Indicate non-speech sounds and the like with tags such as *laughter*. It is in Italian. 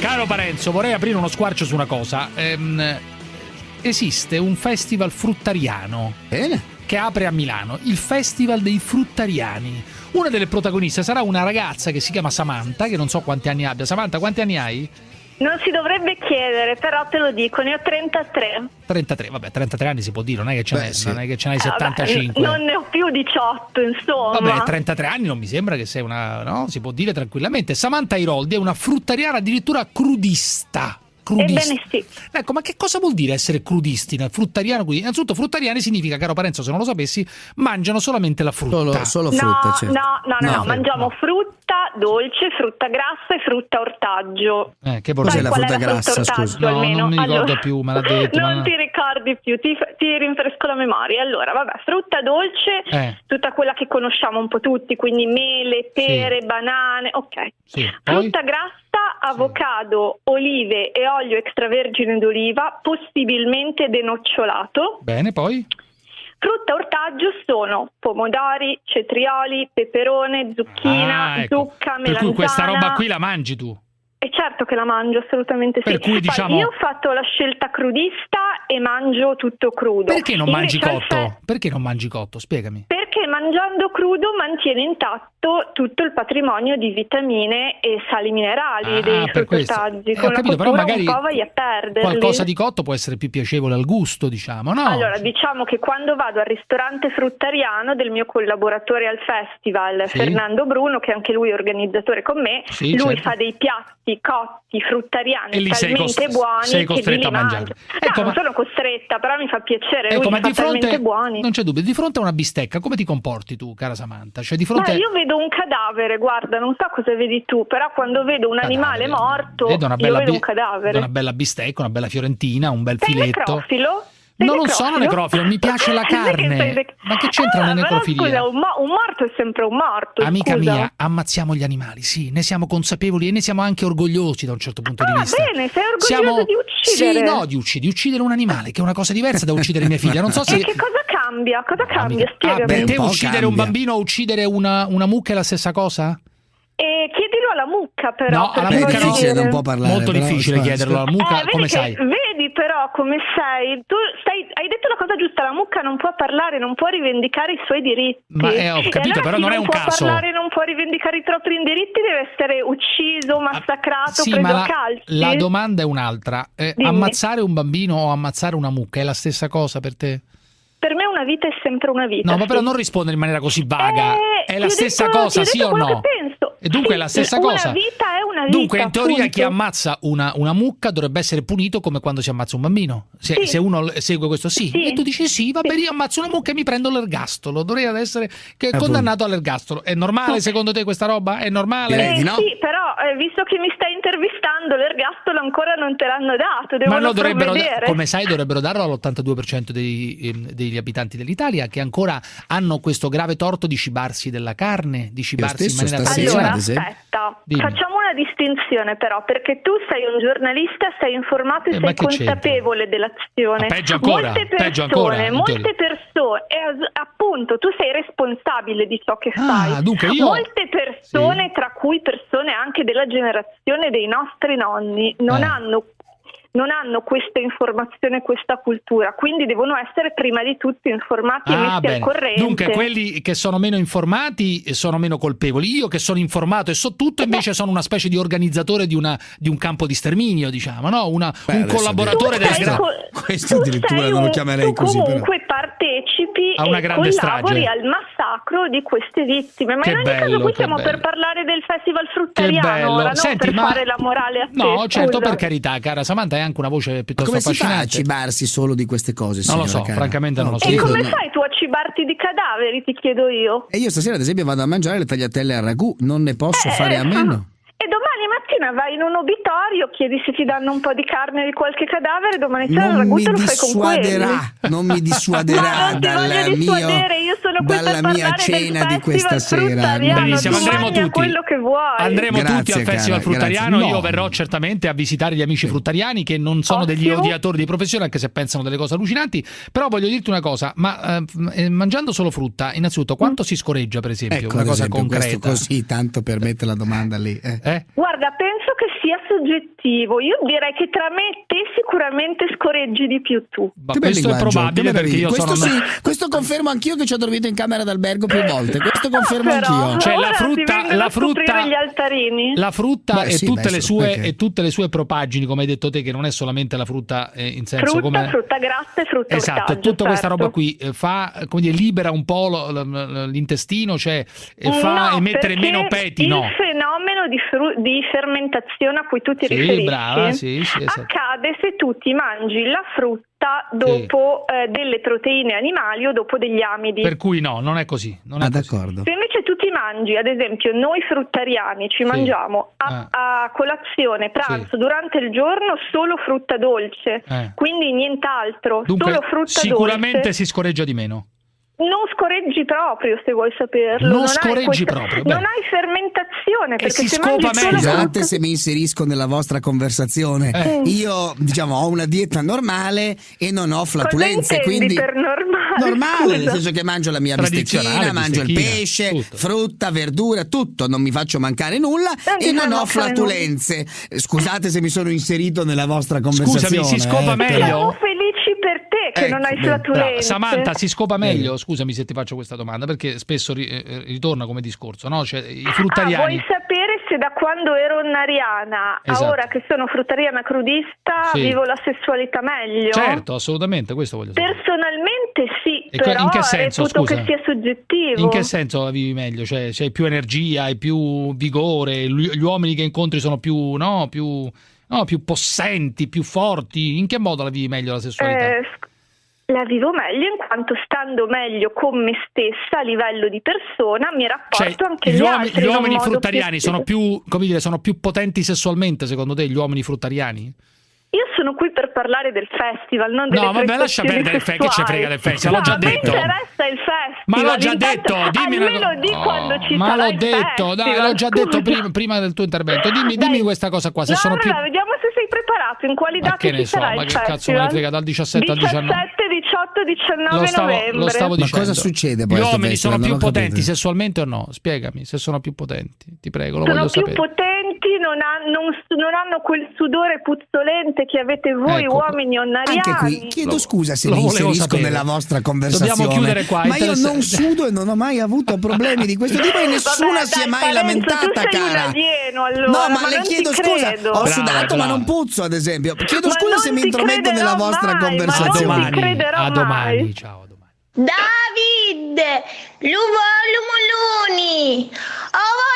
Caro Parenzo, vorrei aprire uno squarcio su una cosa. Ehm, esiste un festival fruttariano. Bene. Che apre a Milano, il Festival dei Fruttariani. Una delle protagoniste sarà una ragazza che si chiama Samantha, che non so quanti anni abbia. Samantha, quanti anni hai? Non si dovrebbe chiedere, però te lo dico, ne ho 33. 33, vabbè, 33 anni si può dire, non è che ce, Beh, n'hai, sì. non è che ce n'hai Eh, vabbè, 75. non ne ho più 18, insomma. Vabbè, 33 anni non mi sembra che sei una. no? Si può dire tranquillamente. Samantha Iroldi è una fruttariana addirittura crudista. Crudista. Ebbene sì. Ecco, ma che cosa vuol dire essere crudisti? Fruttariano, crudista? Innanzitutto, fruttariani significa, caro Parenzo, se non lo sapessi, mangiano solamente la frutta. Solo, solo No, frutta, certo. no, no, no, No. no, mangiamo no. frutta dolce, frutta grassa e frutta ortaggio. Eh, che Cos'è bordello. la frutta grassa, scusa? No, almeno? non mi ricordo Allora, più, me l'ha detto, Non ma- ti ricordi più, ti, ti rinfresco la memoria. Allora, vabbè, frutta dolce, Eh. tutta quella che conosciamo un po' tutti, quindi mele, pere, banane, ok. Sì? Frutta grassa, avocado, olive e olio extravergine d'oliva, possibilmente denocciolato. Bene, poi? Frutta ortaggio sono pomodori, cetrioli, peperone, zucchina, Ah, ecco. zucca, Per melanzana. cui questa roba qui la mangi tu. E certo che la mangio, assolutamente sì. Per cui, Poi diciamo- io ho fatto la scelta crudista e mangio tutto crudo. Perché non mangi Invece al cotto? fe- Perché non mangi cotto? Spiegami. Perché mangiando crudo mantiene intatto tutto il patrimonio di vitamine e sali minerali Ah, dei per questo. fruttaggi. Eh, Con capito, però magari. Qualcosa di cotto può essere più piacevole al gusto, diciamo, no? Allora, diciamo che quando vado al ristorante fruttariano del mio collaboratore al festival, Sì. Fernando Bruno, che anche lui è organizzatore con me, Sì, lui certo. fa dei piatti cotti fruttariani E talmente cos- buoni sei costretta a mangio. Ecco, no, ma- non sono costretta, però mi fa piacere, Ecco, lui ma fa di fronte talmente buoni. non c'è dubbio, di fronte a una bistecca, come ti comporti tu, cara Samantha? Cioè di fronte io vedo un cadavere, guarda, non so cosa vedi tu, però quando vedo un animale Cadavere. morto, Vedo una bella vedo un cadavere. una bella bistecca, una bella fiorentina, un bel Sei filetto. necrofilo? No, non sono necrofilo, mi piace la *laughs* carne. nec- Ma che c'entra Allora, però, necrofilia? Scusa, un, mo- un morto è sempre un morto. Amica scusa. mia, ammazziamo gli animali, sì, ne siamo consapevoli e ne siamo anche orgogliosi da un certo punto di Ah, vista. bene, sei orgoglioso Siamo- di uccidere. Sì, no, di uccidere, di uccidere un animale, che è una cosa diversa da uccidere mia figlia. Non so *laughs* se E che cosa cambia? Cosa cambia? Amica- Spiegami. Ah, per te un uccidere un cambia. bambino o uccidere una, una mucca è la stessa cosa? E chiedilo alla mucca, però. No, per alla mucca difficile, non può parlare. Molto però, difficile chiederlo alla mucca, Eh, vedi come che- sai? Vedi però come sei. Tu stai, hai detto la cosa giusta, la mucca non può parlare, non può rivendicare i suoi diritti. Ma, eh, ho capito, allora però non è un può caso. parlare, non può rivendicare i propri diritti, deve essere ucciso, massacrato, Sì, preso ma a la, calci. la domanda è un'altra. Eh, ammazzare un bambino o ammazzare una mucca è la stessa cosa per te? Una vita è sempre una vita. No, ma però non rispondere in maniera così vaga. Eh, è la stessa detto- cosa, sì o no? penso. E dunque è la stessa una cosa. vita vita, Dunque, in teoria, appunto. chi ammazza una, una mucca dovrebbe essere punito come quando si ammazza un bambino. Se, Sì. se uno segue questo, sì. Sì. E tu dici sì, va Sì. bene, io ammazzo una mucca e mi prendo l'ergastolo. Dovrei essere che- Appunto. condannato all'ergastolo. È normale secondo te questa roba? È normale? Eh, no. Sì, però eh, visto che mi stai intervistando, l'ergastolo ancora non te l'hanno dato, devono Ma lo dovrebbero, provvedere. come sai, dovrebbero darlo all'82% dei- ehm, degli abitanti dell'Italia che ancora hanno questo grave torto di cibarsi della carne, di cibarsi in maniera stasera, Allora, aspetta, Dimmi. facciamo una distinzione però, perché tu sei un giornalista, sei informato e Eh, sei consapevole dell'azione. Ma peggio ancora, molte persone, ancora, molte persone, e appunto, tu sei responsabile di ciò che Ah, fai. dunque io- Molte persone, tra cui persone anche della generazione dei nostri nonni, non Eh. hanno non hanno questa informazione, questa cultura, quindi devono essere prima di tutto informati e Ah, messi al bene. corrente. Dunque, quelli che sono meno informati sono meno colpevoli. Io che sono informato e so tutto, invece sono una specie di organizzatore di, una- di un campo di sterminio, diciamo, no? Una- Beh, un collaboratore della sei gra- co- Questo tu addirittura non lo chiamerei tu così, però. comunque partecipi A una e grande strage. al massacro di queste vittime. Ma Che in ogni bello, caso qui siamo bello. per parlare del festival Che fruttariano, bello. ora non Senti, per ma... fare la morale a te. No, certo, scusa. per carità, cara Samantha, hai anche una voce Ma piuttosto come si fa a affascinante. cibarsi solo di queste cose? Non lo so, cara? francamente non lo so. E come fai tu a cibarti di cadaveri, ti chiedo io? E io stasera, ad esempio, vado a mangiare le tagliatelle a ragù, non ne posso Eh, fare a meno. Mattina vai in un obitorio, chiedi se ti danno un po' di carne di qualche cadavere, domani sera il Non ragù lo fai con non mi *laughs* dissuaderà non ti dal voglio dissuadere, mio, io sono dalla mia cena di questa sera. Benissimo, andremo tutti. quello che vuoi. Andremo Grazie, tutti al cara, Festival grazie. Fruttariano. No. Io verrò certamente a visitare gli amici fruttariani che non sono degli Ottimo. odiatori di professione, anche se pensano delle cose allucinanti. Però voglio dirti una cosa: ma eh, eh, mangiando solo frutta, innanzitutto, quanto si scoreggia, per esempio? Ecco, una cosa esempio, concreta. così, tanto per mettere la domanda lì. eh. Eh? Guarda, Guarda, penso che sia soggettivo. Io direi che tra me e te sicuramente scorreggi di più tu. Ma questo è probabile perché io questo sono... sì, questo confermo anch'io che ci ho dormito in camera d'albergo più volte. Questo *laughs* confermo Però, anch'io. Cioè, la frutta- la frutta- gli altarini. La frutta Beh, e, sì, tutte beh, le sue, e tutte le sue propaggini, come hai detto te, che non è solamente la frutta eh, in senso frutta, come... frutta grassa e frutta Esatto, ortaggio, tutta questa certo. roba qui eh, fa, come dire, libera un po' l'intestino, cioè e fa No, emettere meno peti, il no? fenomeno di, fru- di fermentazione a cui tu ti Sì, riferisci brava, sì, sì, esatto. accade se tu ti mangi la frutta dopo eh, delle proteine animali o dopo degli amidi. Per cui no, non è così. Non è Ah, così. d'accordo. Se invece tu ti mangi, ad esempio, noi fruttariani ci mangiamo a, a colazione, pranzo, durante il giorno solo frutta dolce, Eh. quindi nient'altro, Dunque, solo frutta sicuramente dolce. si scorreggia di meno. Non scorreggi proprio se vuoi saperlo. Non hai scorreggi questa- proprio, beh. Non hai fermentazione perché si se scopa meglio. Scusate se mi inserisco nella vostra conversazione. Eh. Io, diciamo, ho una dieta normale e non ho flatulenze, quindi per normale? normale, nel senso che mangio la mia bistecchina, mangio il pesce, tutto. frutta, verdura, tutto, non mi faccio mancare nulla Non e non ho flatulenze. Scusate se mi sono inserito nella vostra conversazione. si scopa eh, meglio? però- Che Ecco, non hai flatulenze. Samantha, si scopa meglio? Scusami se ti faccio questa domanda, perché spesso ri- eh, ritorna come discorso, no? Cioè, i Ah, fruttariani... vuoi sapere se da quando ero nariana Esatto. a ora che sono fruttariana crudista Sì. vivo la sessualità meglio? Certo, assolutamente, questo voglio sapere. Personalmente sì, E però in che senso, scusa? che sia soggettivo. In che senso la vivi meglio? Cioè, c'hai più energia, hai più vigore, gli gli uomini che incontri sono più, no, più, no, più possenti, più forti. In che modo la vivi meglio la sessualità? Eh, la vivo meglio in quanto stando meglio con me stessa a livello di persona mi rapporto Cioè, anche gli, agli uomini, altri gli uomini fruttariani più- sono più, come dire, sono più potenti sessualmente, secondo te, gli uomini fruttariani? Io sono qui per parlare del festival, non delle No, vabbè, lascia perdere il fe- che ci frega del festival, l'ho No, già a me detto. interessa il festival. Ma l'ho già detto, dimmi una di quando ci Ma l'ho detto, dai, festival, l'ho già detto scusa. prima, prima del tuo intervento. Dimmi, dimmi questa cosa qua, se no, sono più... allora, vediamo se sei preparato, in quali Ma che ne so, ma che cazzo festival? me ne frega, dal 17 al 19? 17, 18, 19 Lo stavo, novembre. lo stavo Ma dicendo. cosa succede poi Gli uomini festival? sono più ho capito. potenti sessualmente o no? Spiegami, se sono più potenti. Ti prego, lo sono voglio più sapere. potenti, non, ha- non non hanno quel sudore puzzolente che avete voi Ecco. uomini onnariani. Anche qui chiedo Lo- scusa se lo mi inserisco sapere. nella vostra conversazione. Dobbiamo chiudere qua, Ma io non sudo e non ho mai avuto problemi di questo tipo e *laughs* nessuna Vabbè, si è mai Parenzo, lamentata, cara. alieno, allora, no, ma, ma le chiedo scusa, credo. ho Brava, sudato ma brava. non puzzo, ad esempio. Chiedo Ma scusa se mi intrometto nella vostra mai, ma A non ti conversazione. domani, crederò a mai. domani, ciao. David, l'uvo lumuluni, ovo